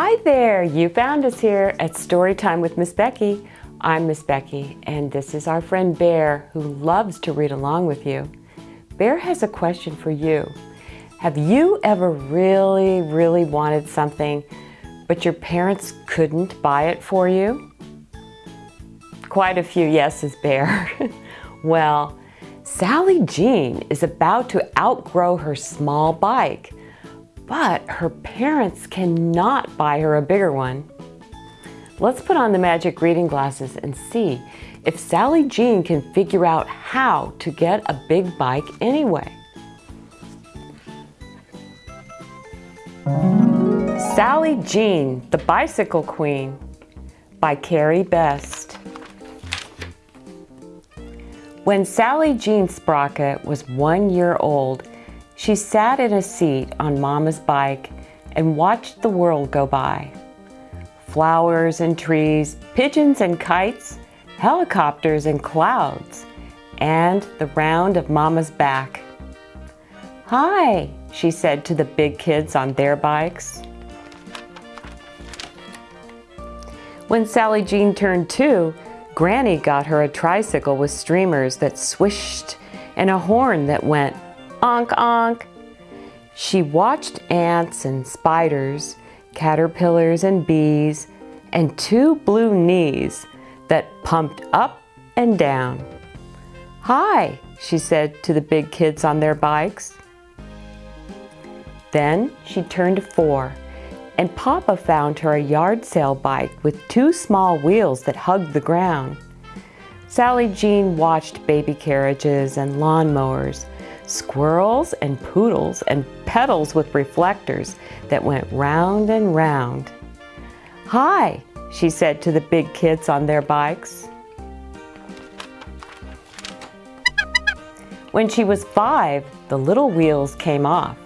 Hi there, you found us here at Storytime with Miss Becky. I'm Miss Becky and this is our friend Bear who loves to read along with you. Bear has a question for you. Have you ever really, really wanted something but your parents couldn't buy it for you? Quite a few yeses, Bear. well, Sally Jean is about to outgrow her small bike but her parents cannot buy her a bigger one. Let's put on the magic reading glasses and see if Sally Jean can figure out how to get a big bike anyway. Sally Jean, the Bicycle Queen by Cari Best. When Sally Jean Sprocket was one year old, she sat in a seat on Mama's bike and watched the world go by. Flowers and trees, pigeons and kites, helicopters and clouds, and the round of Mama's back. Hi, she said to the big kids on their bikes. When Sally Jean turned two, Granny got her a tricycle with streamers that swished and a horn that went Onk, onk. She watched ants and spiders, caterpillars and bees, and two blue knees that pumped up and down. Hi, she said to the big kids on their bikes. Then she turned four, and Papa found her a yard sale bike with two small wheels that hugged the ground. Sally Jean watched baby carriages and lawnmowers, squirrels and poodles and pedals with reflectors that went round and round. Hi, she said to the big kids on their bikes. When she was five, the little wheels came off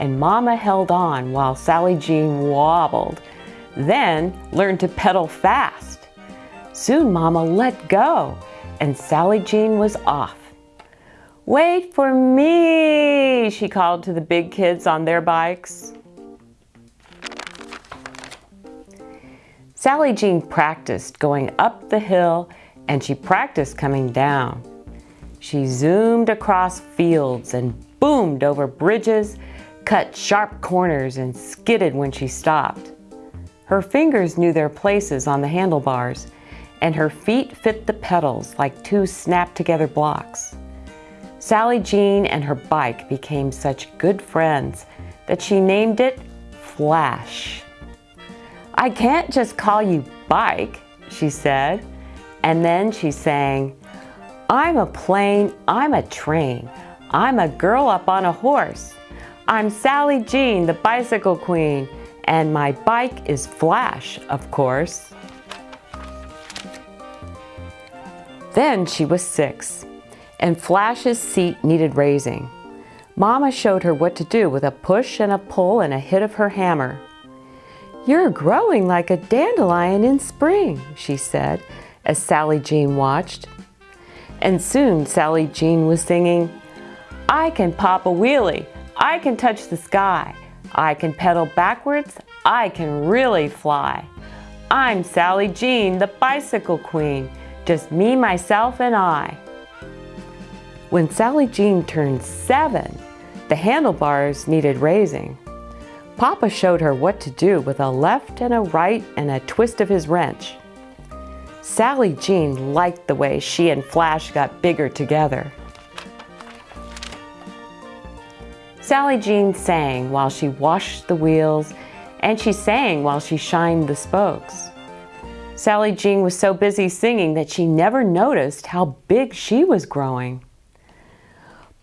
and Mama held on while Sally Jean wobbled, then learned to pedal fast. Soon Mama let go and Sally Jean was off. Wait for me, she called to the big kids on their bikes. Sally Jean practiced going up the hill and she practiced coming down. She zoomed across fields and boomed over bridges, cut sharp corners and skidded when she stopped. Her fingers knew their places on the handlebars and her feet fit the pedals like two snapped together blocks. Sally Jean and her bike became such good friends that she named it Flash. I can't just call you Bike, she said. And then she sang, I'm a plane, I'm a train, I'm a girl up on a horse. I'm Sally Jean, the bicycle queen, and my bike is Flash, of course. Then she was six and Flash's seat needed raising. Mama showed her what to do with a push and a pull and a hit of her hammer. You're growing like a dandelion in spring, she said, as Sally Jean watched. And soon Sally Jean was singing, I can pop a wheelie, I can touch the sky, I can pedal backwards, I can really fly. I'm Sally Jean, the bicycle queen, just me, myself, and I. When Sally Jean turned seven, the handlebars needed raising. Papa showed her what to do with a left and a right and a twist of his wrench. Sally Jean liked the way she and Flash got bigger together. Sally Jean sang while she washed the wheels and she sang while she shined the spokes. Sally Jean was so busy singing that she never noticed how big she was growing.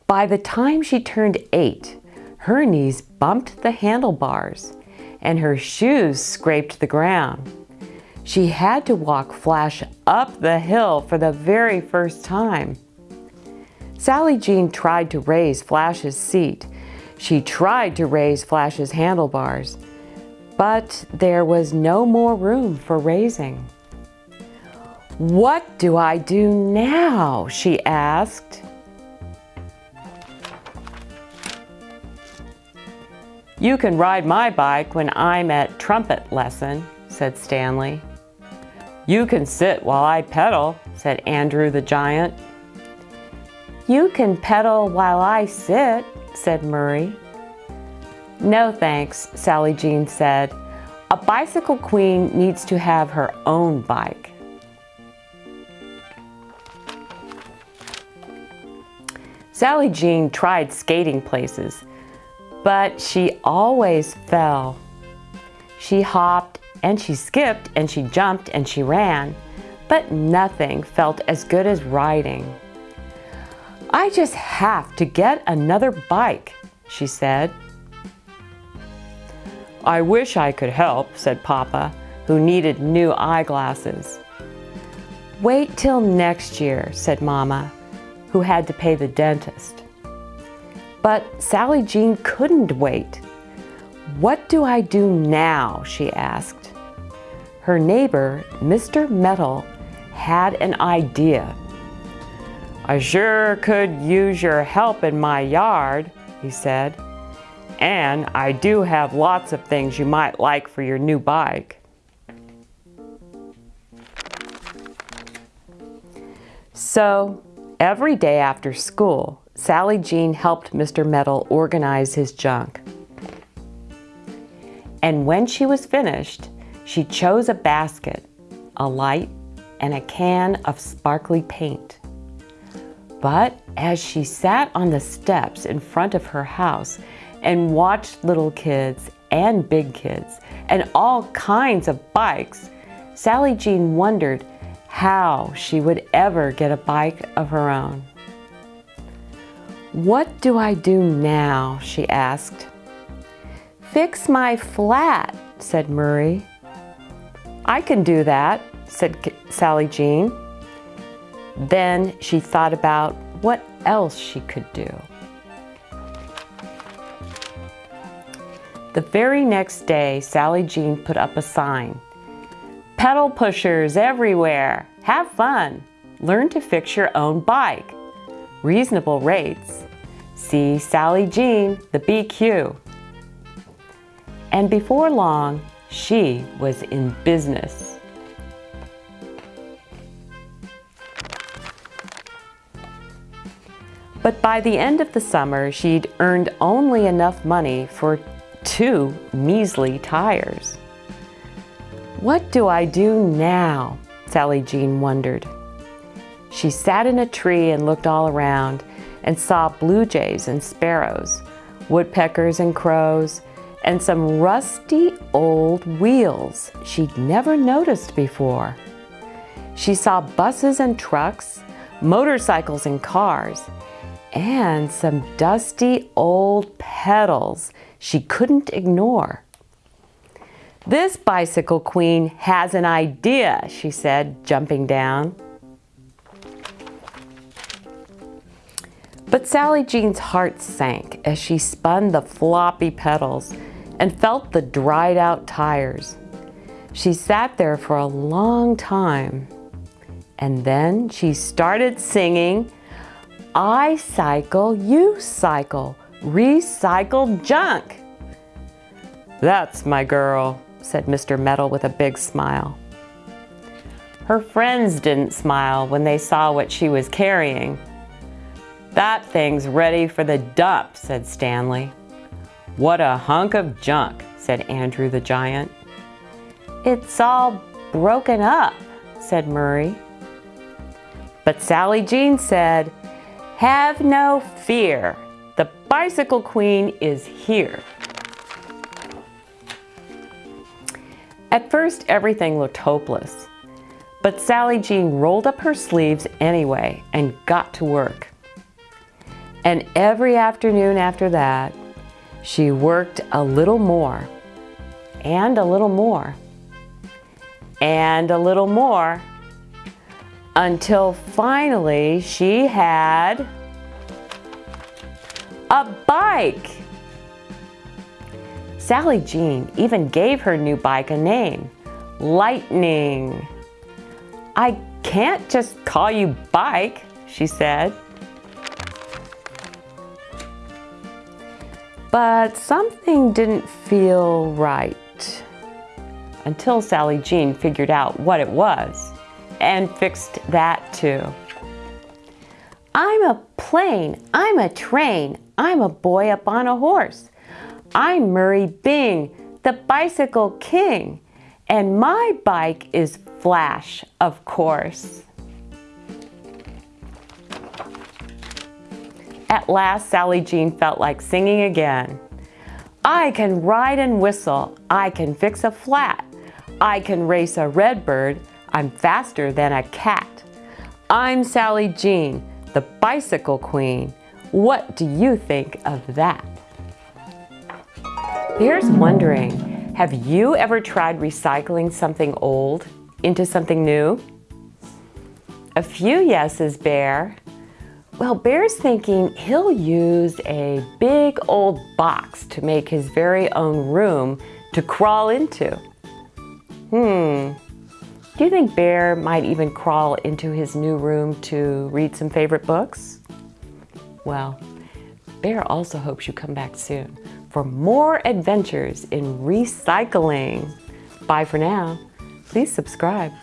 By the time she turned eight, her knees bumped the handlebars and her shoes scraped the ground. She had to walk Flash up the hill for the very first time. Sally Jean tried to raise Flash's seat. She tried to raise Flash's handlebars, but there was no more room for raising. What do I do now? she asked. You can ride my bike when I'm at trumpet lesson, said Stanley. You can sit while I pedal, said Andrew the giant. You can pedal while I sit, said Murray. No thanks, Sally Jean said. A bicycle queen needs to have her own bike. Sally Jean tried skating places, but she always fell. She hopped and she skipped and she jumped and she ran, but nothing felt as good as riding. I just have to get another bike, she said. I wish I could help, said Papa, who needed new eyeglasses. Wait till next year, said Mama, who had to pay the dentist. But Sally Jean couldn't wait. What do I do now, she asked. Her neighbor, Mr. Metal, had an idea. I sure could use your help in my yard, he said. And I do have lots of things you might like for your new bike. So every day after school, Sally Jean helped Mr. Metal organize his junk. And when she was finished, she chose a basket, a light, and a can of sparkly paint. But as she sat on the steps in front of her house and watched little kids and big kids and all kinds of bikes, Sally Jean wondered how she would ever get a bike of her own. What do I do now? she asked. Fix my flat, said Murray. I can do that, said Sally Jean. Then she thought about what else she could do. The very next day, Sally Jean put up a sign. Pedal pushers everywhere. Have fun. Learn to fix your own bike. Reasonable rates. See Sally Jean, the BQ. And before long, she was in business. But by the end of the summer, she'd earned only enough money for two measly tires. What do I do now? Sally Jean wondered. She sat in a tree and looked all around and saw blue jays and sparrows, woodpeckers and crows, and some rusty old wheels she'd never noticed before. She saw buses and trucks, motorcycles and cars, and some dusty old pedals she couldn't ignore. This bicycle queen has an idea, she said, jumping down. But Sally Jean's heart sank as she spun the floppy pedals and felt the dried out tires. She sat there for a long time and then she started singing, I cycle, you cycle, recycled junk. That's my girl, said Mr. Metal with a big smile. Her friends didn't smile when they saw what she was carrying. That thing's ready for the dump, said Stanley. What a hunk of junk, said Andrew the giant. It's all broken up, said Murray. But Sally Jean said, have no fear. The Bicycle Queen is here. At first, everything looked hopeless. But Sally Jean rolled up her sleeves anyway and got to work. And every afternoon after that, she worked a little more, and a little more, and a little more, until finally she had a bike. Sally Jean even gave her new bike a name, Lightning. I can't just call you Bike, she said. But something didn't feel right until Sally Jean figured out what it was and fixed that too. I'm a plane, I'm a train, I'm a boy up on a horse. I'm Murray Bing, the bicycle king, and my bike is Flash, of course. At last, Sally Jean felt like singing again. I can ride and whistle. I can fix a flat. I can race a redbird. I'm faster than a cat. I'm Sally Jean, the bicycle queen. What do you think of that? Here's wondering, have you ever tried recycling something old into something new? A few yeses, Bear. Well, Bear's thinking he'll use a big old box to make his very own room to crawl into. Hmm, do you think Bear might even crawl into his new room to read some favorite books? Well, Bear also hopes you come back soon for more adventures in recycling. Bye for now. Please subscribe.